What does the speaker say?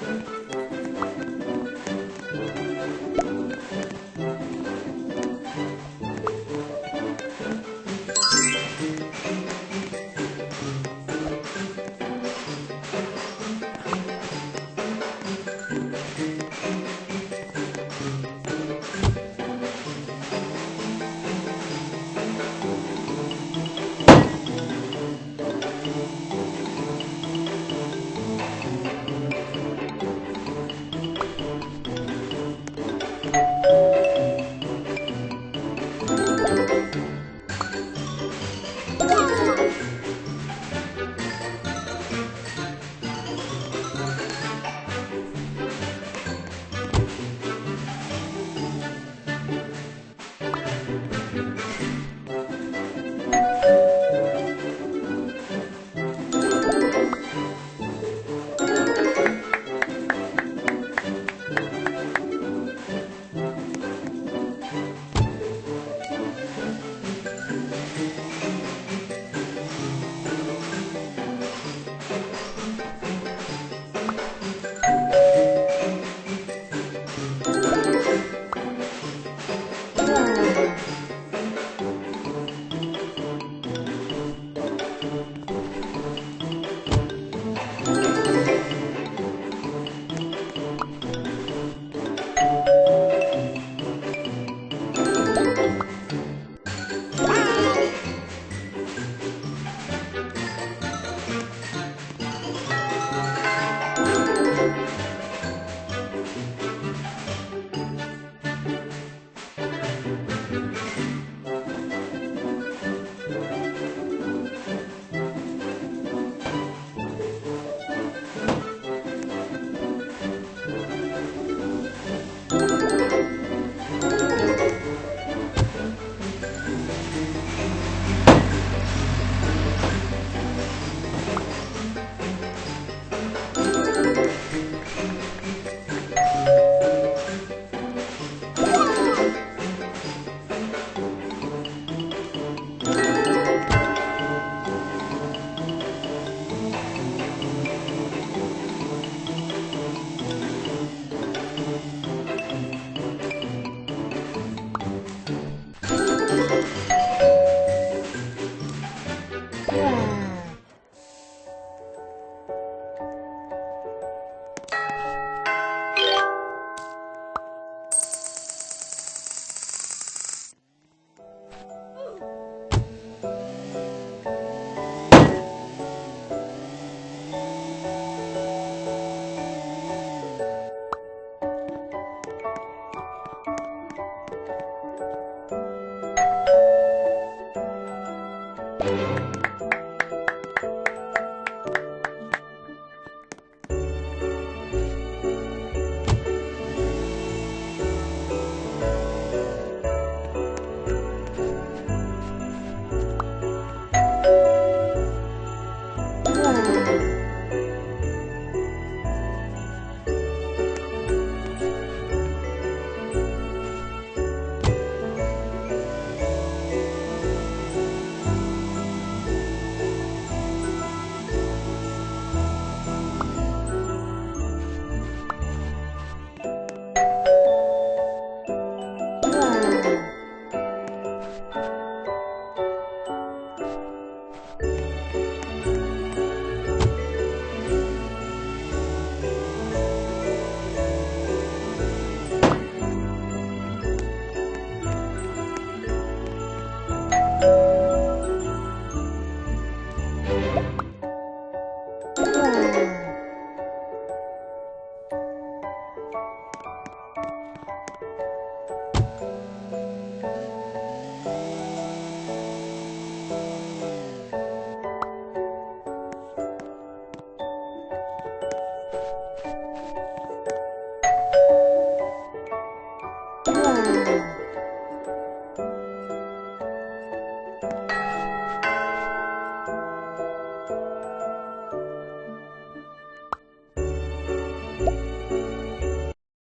you